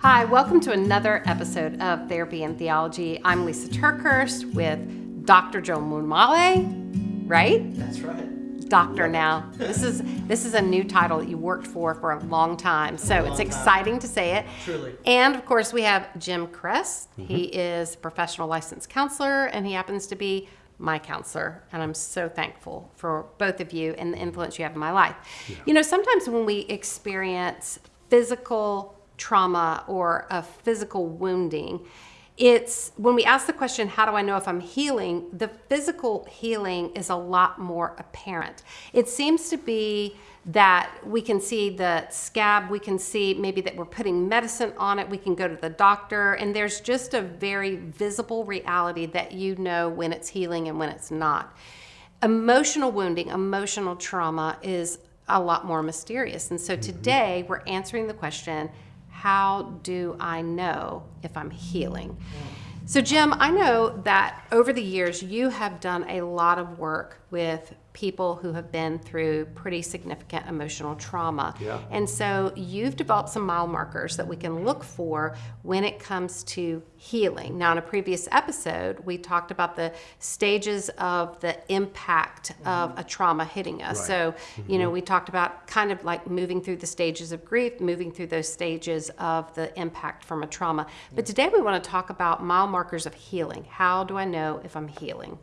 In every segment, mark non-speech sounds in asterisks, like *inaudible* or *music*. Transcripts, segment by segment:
Hi, welcome to another episode of Therapy and Theology. I'm Lysa TerKeurst with Dr. Joe Muddamalle, right? That's right. Doctor now. This is this is a new title that you worked for for a long time, so it's time. exciting to say it. Truly. And of course, we have Jim Cress. He mm-hmm. is a professional licensed counselor, and he happens to be my counselor. And I'm so thankful for both of you and the influence you have in my life. You know, sometimes when we experience physical trauma or a physical wounding, it's when we ask the question, How do I know if I'm healing? the physical healing is a lot more apparent. It seems to be that we can see the scab, we can see maybe that we're putting medicine on it, we can go to the doctor, and there's just a very visible reality that you know when it's healing and when it's not. Emotional wounding, emotional trauma is a lot more mysterious. And so mm-hmm. today we're answering the question how do I know if I'm healing? So, Jim, I know that over the years you have done a lot of work with people who have been through pretty significant emotional trauma. Yeah. And so you've developed some mile markers that we can look for when it comes to healing. Now, in a previous episode, we talked about the stages of the impact mm-hmm. of a trauma hitting us. Right. So, you know, mm-hmm. we talked about kind of like moving through the stages of grief, moving through those stages of the impact from a trauma. But today we want to talk about mile markers of healing. How do I know if I'm healing?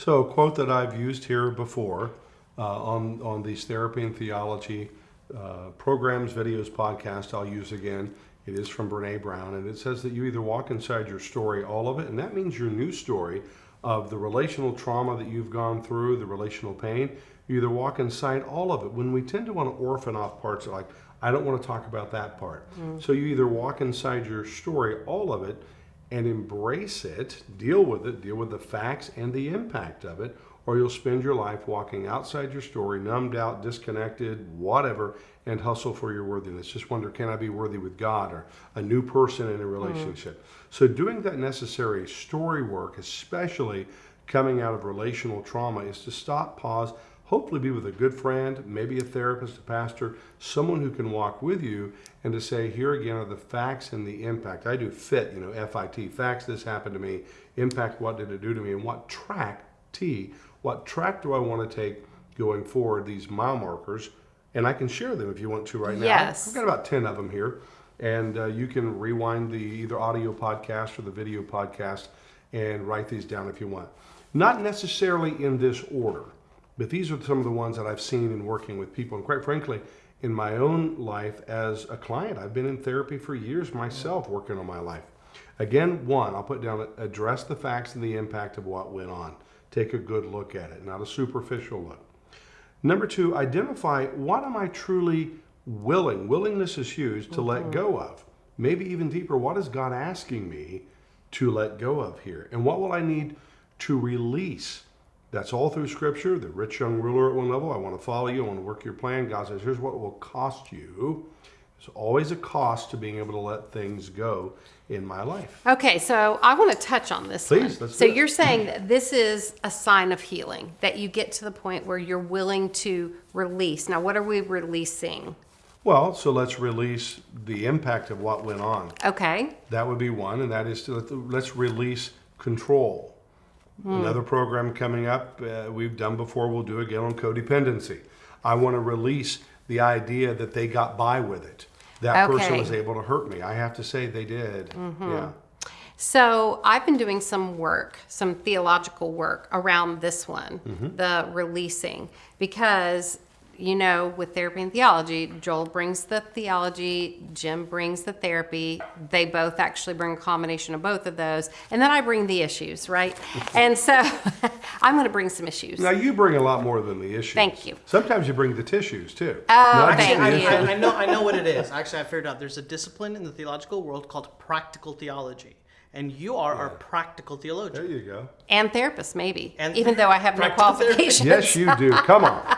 So, a quote that I've used here before uh, on, on these therapy and theology uh, programs, videos, podcasts, I'll use again. It is from Brene Brown, and it says that you either walk inside your story, all of it, and that means your new story of the relational trauma that you've gone through, the relational pain. You either walk inside all of it. When we tend to want to orphan off parts, like, I don't want to talk about that part. So, you either walk inside your story, all of it, and embrace it, deal with it, deal with the facts and the impact of it, or you'll spend your life walking outside your story, numbed out, disconnected, whatever, and hustle for your worthiness. Just wonder, can I be worthy with God or a new person in a hmm. relationship? So, doing that necessary story work, especially coming out of relational trauma, is to stop, pause, hopefully be with a good friend, maybe a therapist, a pastor, someone who can walk with you and to say, here again are the facts and the impact. I do FIT, you know, F-I-T, facts, this happened to me, impact, what did it do to me, and what track, T, what track do I want to take going forward, these mile markers, and I can share them if you want to right now. Yes. I've got about 10 of them here, and uh, you can rewind the either audio podcast or the video podcast and write these down if you want. Not necessarily in this order, but these are some of the ones that I've seen in working with people. And quite frankly, in my own life as a client, I've been in therapy for years myself working on my life. Again, one, I'll put down address the facts and the impact of what went on. Take a good look at it, not a superficial look. Number two, identify what am I truly willing? Willingness is huge to let mm-hmm. go of. Maybe even deeper, what is God asking me to let go of here? And what will I need to release? That's all through scripture. The rich young ruler at one level, I want to follow you, I want to work your plan. God says, here's what it will cost you. There's always a cost to being able to let things go in my life. Okay, so I want to touch on this. Please, so you're saying that this is a sign of healing, that you get to the point where you're willing to release. Now, what are we releasing? Well, so let's release the impact of what went on. Okay. That would be one, and that is to let- let's release control. Another program coming up uh, we've done before, we'll do again on codependency. I want to release the idea that they got by with it. That person was able to hurt me. I have to say they did. Yeah. So I've been doing some work, some theological work around this one, Mm-hmm. the releasing, because you know, with therapy and theology, Joel brings the theology, Jim brings the therapy. They both actually bring a combination of both of those, and then I bring the issues, right? *laughs* and so *laughs* I'm going to bring some issues. Now you bring a lot more than the issues. Thank you. Sometimes you bring the tissues too. Oh, Not thank you. I, I know. I know what it is. Actually, I figured out. There's a discipline in the theological world called practical theology, and you are our practical theologian. There you go. and therapist, maybe, And even though I have no *laughs* practical therapist. qualifications. Yes, you do. Come on.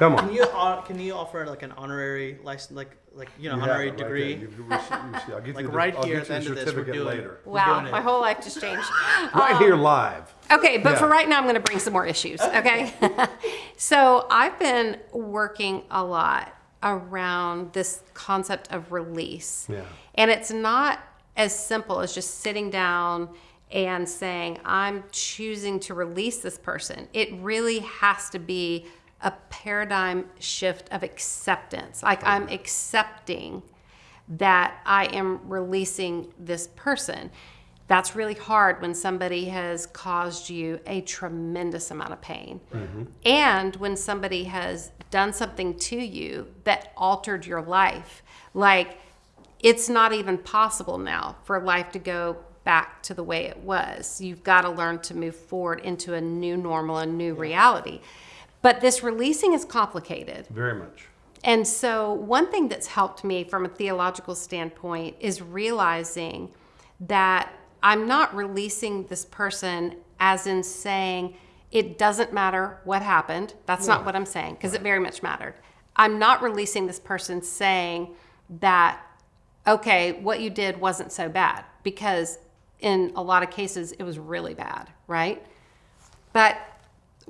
Come on. Can you uh, can you offer like an honorary license, like like you know You have honorary it right there. degree? You- you see- you see. I'll get Like you the, right I'll here get at the you end of this, we're certificate doing later. We're Wow, doing it. my whole life just changed. *laughs* Right here live. Okay, but for Yeah. right now, I'm going to bring some more issues. Okay. *laughs* so I've been working a lot around this concept of release. Yeah. And it's not as simple as just sitting down and saying, I'm choosing to release this person. It really has to be a paradigm shift of acceptance. Like I'm accepting that I am releasing this person. That's really hard when somebody has caused you a tremendous amount of pain. Mm-hmm. And when somebody has done something to you that altered your life. Like it's not even possible now for life to go back to the way it was. You've got to learn to move forward into a new normal, a new reality. But this releasing is complicated. Very much. And so, one thing that's helped me from a theological standpoint is realizing that I'm not releasing this person as in saying it doesn't matter what happened. That's not what I'm saying, because it very much mattered. I'm not releasing this person saying that, okay, what you did wasn't so bad, because in a lot of cases, it was really bad, right? But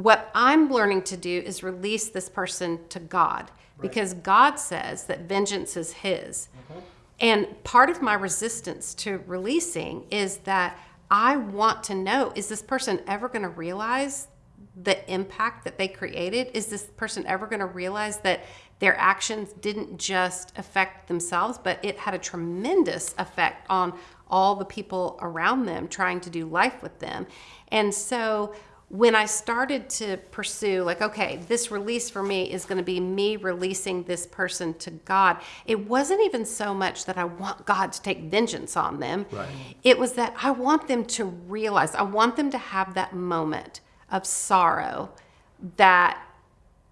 what I'm learning to do is release this person to God because God says that vengeance is His. Mm-hmm. And part of my resistance to releasing is that I want to know is this person ever going to realize the impact that they created? Is this person ever going to realize that their actions didn't just affect themselves, but it had a tremendous effect on all the people around them trying to do life with them? And so when I started to pursue, like, okay, this release for me is going to be me releasing this person to God, it wasn't even so much that I want God to take vengeance on them. Right. It was that I want them to realize, I want them to have that moment of sorrow that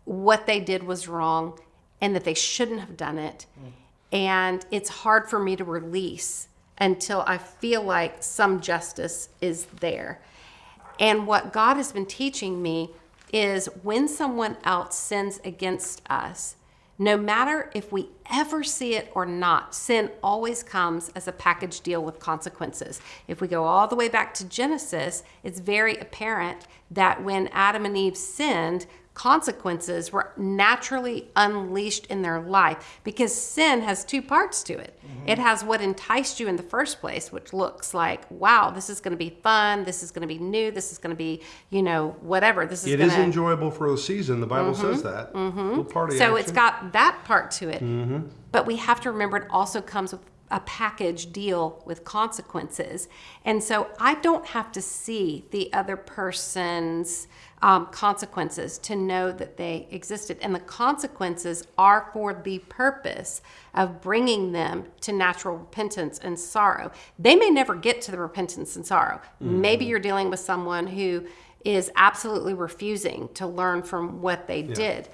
what they did was wrong and that they shouldn't have done it. And it's hard for me to release until I feel like some justice is there. And what God has been teaching me is when someone else sins against us, no matter if we ever see it or not, sin always comes as a package deal with consequences. If we go all the way back to Genesis, it's very apparent that when Adam and Eve sinned, consequences were naturally unleashed in their life because sin has two parts to it. Mm-hmm. It has what enticed you in the first place, which looks like, wow, this is going to be fun, this is going to be new, this is going to be, you know, whatever. This is It going is enjoyable for a season. The Bible says mm-hmm. that. Mm-hmm. so it's got that part to it. Mm-hmm. But we have to remember it also comes with a package deal with consequences. And so I don't have to see the other person's um, consequences to know that they existed. And the consequences are for the purpose of bringing them to natural repentance and sorrow. They may never get to the repentance and sorrow. Maybe you're dealing with someone who is absolutely refusing to learn from what they did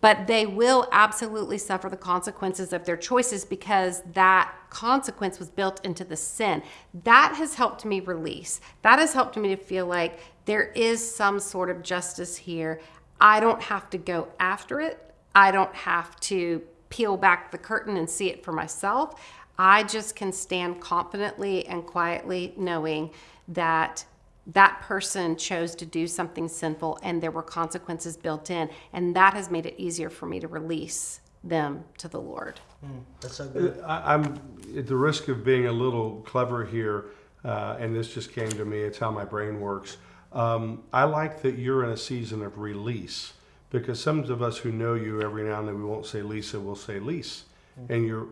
but they will absolutely suffer the consequences of their choices because that consequence was built into the sin. That has helped me release. That has helped me to feel like there is some sort of justice here. I don't have to go after it, I don't have to peel back the curtain and see it for myself. I just can stand confidently and quietly knowing that that person chose to do something sinful and there were consequences built in and that has made it easier for me to release them to the lord That's so good. I, I'm at the risk of being a little clever here, uh, and this just came to me. It's how my brain works. Um, I like that you're in a season of release because some of us who know you every now and then we won't say Lysa, we'll say lease, and you're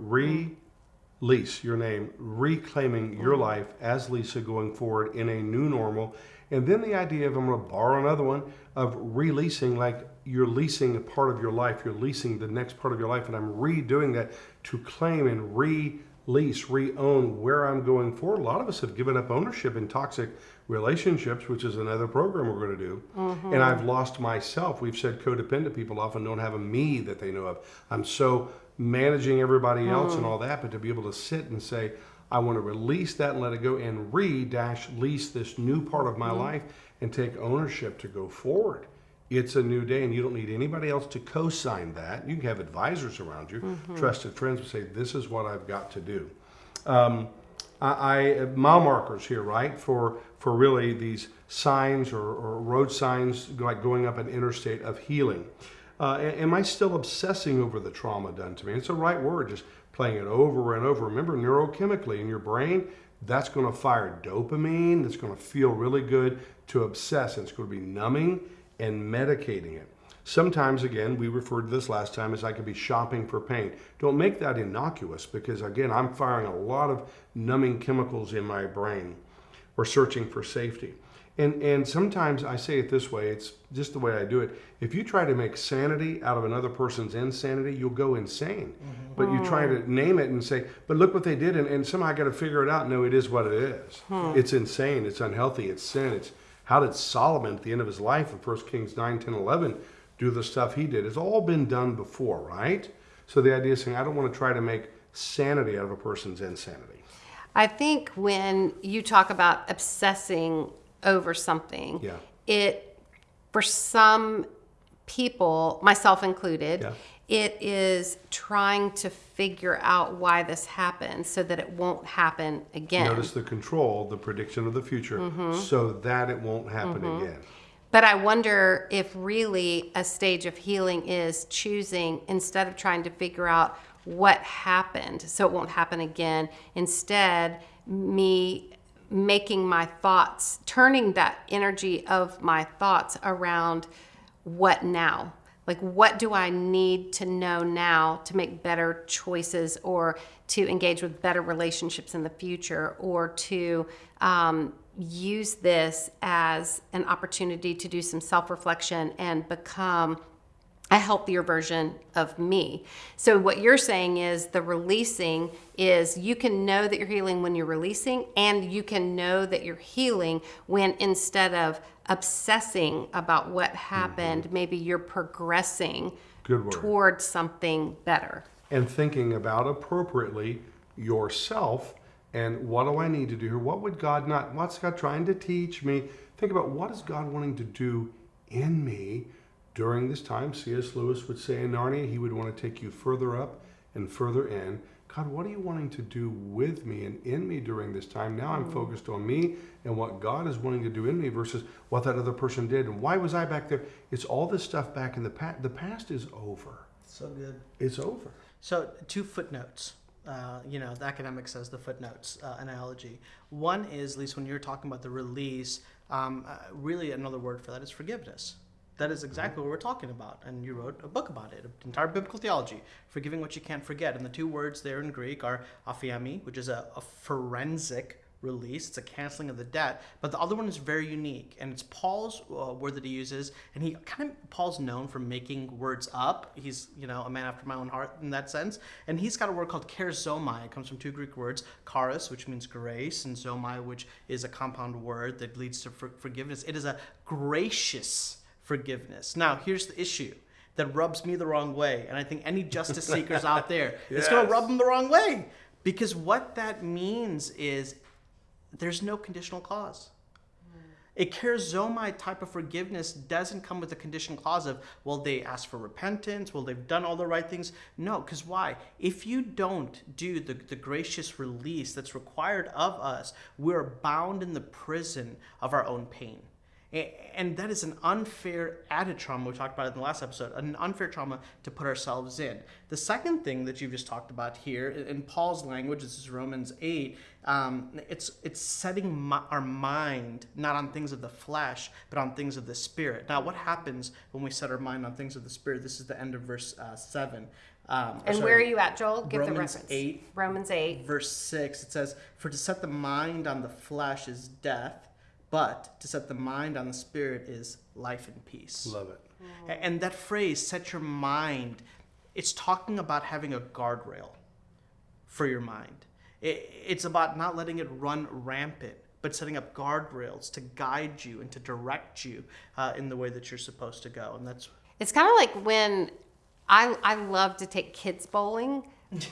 release your name, reclaiming your life as Lysa going forward in a new normal. And then the idea of, I'm going to borrow another one, of releasing, like you're leasing a part of your life, you're leasing the next part of your life. And I'm redoing that to claim and release, re own where I'm going for. A lot of us have given up ownership in toxic relationships, which is another program we're going to do. Mm-hmm. And I've lost myself. We've said codependent people often don't have a me that they know of. I'm so managing everybody else and mm. all that, but to be able to sit and say, I want to release that and let it go and re dash lease this new part of my mm-hmm. life and take ownership to go forward. It's a new day, and you don't need anybody else to co sign that. You can have advisors around you, trusted friends who say, This is what I've got to do. Um, I, I mile markers here, right? For for really these signs or, or road signs like going up an interstate of healing. Uh, am I still obsessing over the trauma done to me? It's the right word, just playing it over and over. Remember, neurochemically in your brain, that's going to fire dopamine. That's going to feel really good to obsess, and it's going to be numbing and medicating it. Sometimes, again, we referred to this last time as I could be shopping for pain. Don't make that innocuous because, again, I'm firing a lot of numbing chemicals in my brain or searching for safety. And, and sometimes I say it this way, it's just the way I do it. If you try to make sanity out of another person's insanity, you'll go insane. Mm-hmm. But you try to name it and say, but look what they did, and, and somehow I got to figure it out. No, it is what it is. Hmm. It's insane, it's unhealthy, it's sin. It's how did Solomon at the end of his life in 1 Kings 9, 10, 11 do the stuff he did? It's all been done before, right? So the idea is saying, I don't want to try to make sanity out of a person's insanity. I think when you talk about obsessing over something, Yeah. it for some people, myself included, Yeah. It is trying to figure out why this happened so that it won't happen again. Notice the control, the prediction of the future, Mm-hmm. so that it won't happen again. But I wonder if really a stage of healing is choosing instead of trying to figure out what happened so it won't happen again, instead, me making my thoughts, turning that energy of my thoughts around what now? Like, what do I need to know now to make better choices or to engage with better relationships in the future or to um, use this as an opportunity to do some self reflection and become a healthier version of me. So what you're saying is the releasing is you can know that you're healing when you're releasing and you can know that you're healing when instead of obsessing about what mm-hmm. happened, maybe you're progressing Good word. toward something better. And thinking about appropriately yourself and what do I need to do here? What would God not, what's God trying to teach me? Think about what is God wanting to do in me during this time. C.S. Lewis would say in Narnia, he would want to take you further up and further in. God, what are you wanting to do with me and in me during this time? Now I'm focused on me and what God is wanting to do in me versus what that other person did. And why was I back there? It's all this stuff back in the past. The past is over. So good. It's over. So, two footnotes. Uh, you know, the academic says the footnotes uh, analogy. One is, at least when you're talking about the release, um, uh, really another word for that is forgiveness. That is exactly what we're talking about. And you wrote a book about it, an entire biblical theology, forgiving what you can't forget. And the two words there in Greek are aphiemi, which is a, a forensic release. It's a canceling of the debt. But the other one is very unique, and it's Paul's uh, word that he uses. And he kind of Paul's known for making words up. He's you know a man after my own heart in that sense. And he's got a word called charizomai. It comes from two Greek words, charis, which means grace, and zomai, which is a compound word that leads to for- forgiveness. It is a gracious forgiveness. Now here's the issue. That rubs me the wrong way, and I think any justice seekers out *laughs* there, it's going to rub them the wrong way, because what that means is there's no conditional clause. A charizomai type of forgiveness doesn't come with a condition clause of, well, they asked for repentance, well, they've done all the right things. No, because why? If you don't do the, the gracious release that's required of us, we're bound in the prison of our own pain. And that is an unfair added trauma. We talked about it in the last episode, an unfair trauma to put ourselves in. The second thing that you've just talked about here, in Paul's language, this is Romans 8, um, it's, it's setting mi- our mind not on things of the flesh, but on things of the spirit. Now, what happens when we set our mind on things of the spirit? This is the end of verse uh, 7. Um, And sorry, where are you at, Joel? Give the Romans reference. 8, Romans 8. verse 6 it says for to set the mind on the flesh is death but to set the mind on the spirit is life and peace Love it. A- and that phrase set your mind it's talking about having a guardrail for your mind it's about not letting it run rampant but setting up guardrails to guide you and to direct you uh, in the way that you're supposed to go and that's It's kind of like when I I love to take kids bowling *laughs*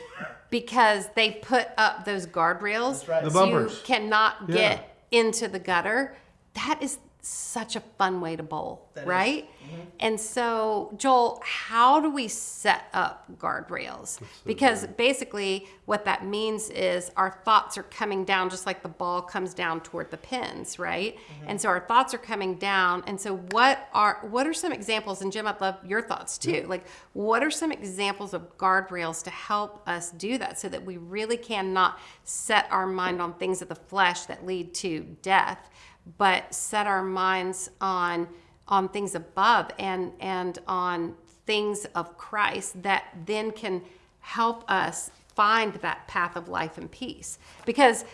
because they put up those guardrails That's right. The so you bumpers. cannot Yeah. Into the gutter. That is such a fun way to bowl, That is. Right? And so, Joel, how do we set up guardrails? Because basically, what that means is our thoughts are coming down just like the ball comes down toward the pins, right? Mm-hmm. And so our thoughts are coming down. And so, what are what are some examples? And Jim, I'd love your thoughts too. Mm-hmm. Like, what are some examples of guardrails to help us do that, so that we really cannot set our mind on things of the flesh that lead to death, but set our minds on on things above and and on things of Christ that then can help us find that path of life and peace because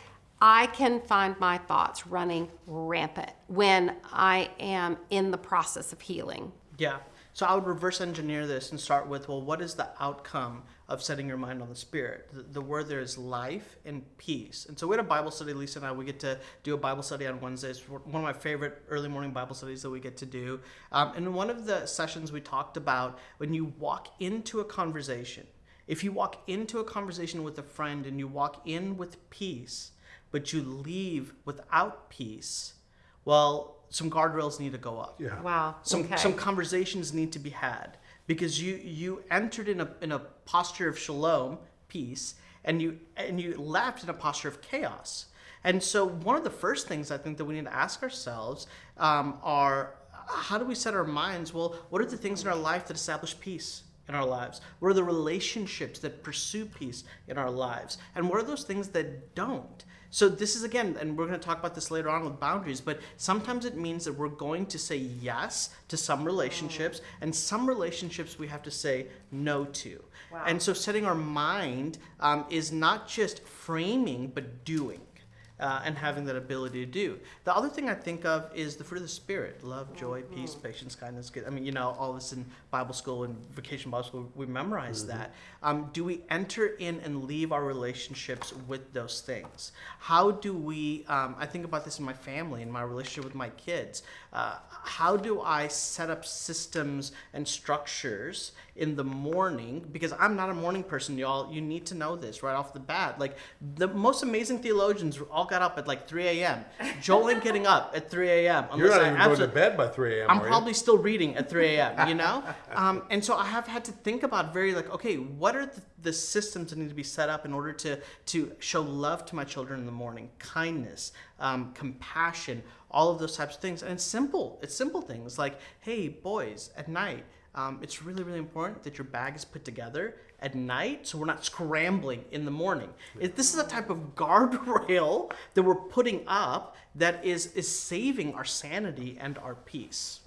I can find my thoughts running rampant when I am in the process of healing. Yeah. So I would reverse engineer this and start with, well, what is the outcome of setting your mind on the Spirit? The, the word there is life and peace. And so we had a Bible study, Lysa and I. We get to do a Bible study on Wednesdays. One of my favorite early morning Bible studies that we get to do. Um, and in one of the sessions, we talked about when you walk into a conversation, if you walk into a conversation with a friend and you walk in with peace, but you leave without peace, well, some guardrails need to go up Yeah. Wow. some okay. some conversations need to be had because you you entered in a in a posture of shalom peace and you and you left in a posture of chaos. And so one of the first things i think that we need to ask ourselves um, are how do we set our minds? Well what are the things in our life that establish peace in our lives? What are the relationships that pursue peace in our lives? And what are those things that don't so this is again, and we're going to talk about this later on with boundaries, but sometimes it means that we're going to say yes to some relationships, and some relationships we have to say no to. Wow. And so setting our mind um, is not just framing, but doing. Uh, and having that ability to do. The other thing I think of is the fruit of the spirit: love, joy, peace, patience, kindness. Good. I mean, you know, all this in Bible school and vacation Bible school, we memorize that. Um, do we enter in and leave our relationships with those things? How do we? Um, I think about this in my family, in my relationship with my kids. Uh, how do I set up systems and structures in the morning? Because I'm not a morning person, y'all. You need to know this right off the bat. Like the most amazing theologians all got up at like 3 a.m. Joel ain't getting up at 3 a.m. You're not I even going to bed by 3 a.m. I'm probably still reading at 3 a.m. You know, um, and so I have had to think about very like, okay, what are the, the systems that need to be set up in order to to show love to my children in the morning, kindness, um, compassion, all of those types of things, and it's simple. It's simple things like, hey, boys, at night. Um, it's really, really important that your bag is put together at night so we're not scrambling in the morning. It, this is a type of guardrail *laughs* that we're putting up that is, is saving our sanity and our peace.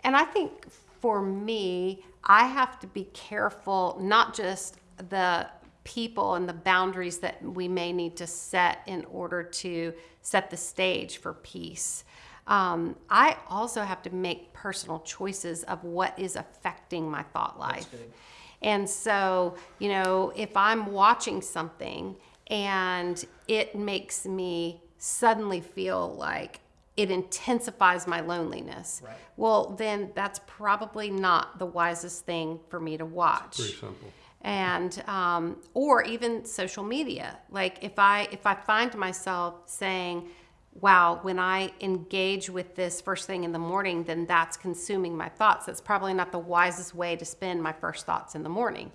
And I think for me, I have to be careful, not just the people and the boundaries that we may need to set in order to set the stage for peace. Um, I also have to make personal choices of what is affecting my thought life. And so, you know, if I'm watching something and it makes me suddenly feel like it intensifies my loneliness, Right. well, then that's probably not the wisest thing for me to watch Pretty simple. and um, or even social media like if i if i find myself saying wow when i engage with this first thing in the morning then that's consuming my thoughts that's probably not the wisest way to spend my first thoughts in the morning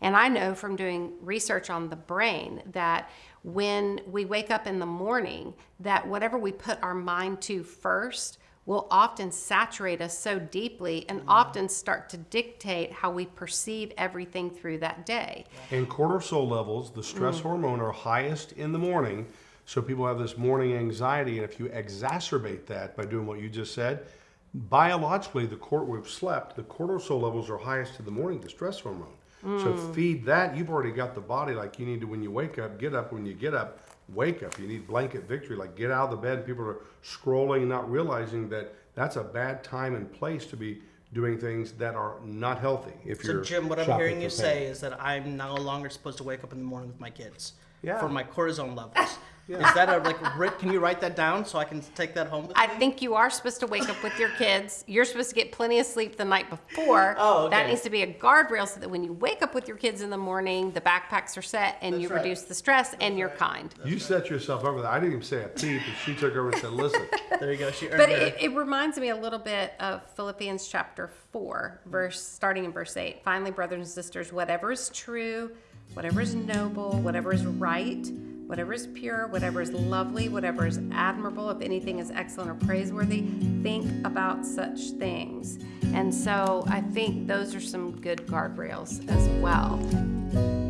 and i know from doing research on the brain that when we wake up in the morning that whatever we put our mind to first will often saturate us so deeply and mm-hmm. often start to dictate how we perceive everything through that day. And cortisol levels, the stress mm. hormone, are highest in the morning. So people have this morning anxiety, and if you exacerbate that by doing what you just said, biologically, the cort we've slept, the cortisol levels are highest in the morning, the stress hormone. So mm. feed that. You've already got the body like you need to when you wake up. Get up when you get up. Wake up. You need blanket victory. Like get out of the bed. People are scrolling, not realizing that that's a bad time and place to be doing things that are not healthy. If So, you're Jim, what I'm hearing you say is that I'm no longer supposed to wake up in the morning with my kids Yeah. for my cortisone levels. Is that a like? Writ, can you write that down so I can take that home with I me? think you are supposed to wake up with your kids. You're supposed to get plenty of sleep the night before. Oh, okay. That needs to be a guardrail so that when you wake up with your kids in the morning, the backpacks are set and you right. reduce the stress and you're kind. You set yourself over there. I didn't even say a peep, and she took over and said, "Listen, *laughs* There you go. She earned But it, it reminds me a little bit of Philippians chapter 4, verse starting in verse 8. Finally, brothers and sisters, whatever is true, whatever is noble, whatever is right, whatever is pure, whatever is lovely, whatever is admirable, if anything is excellent or praiseworthy, think about such things. And so I think those are some good guardrails as well.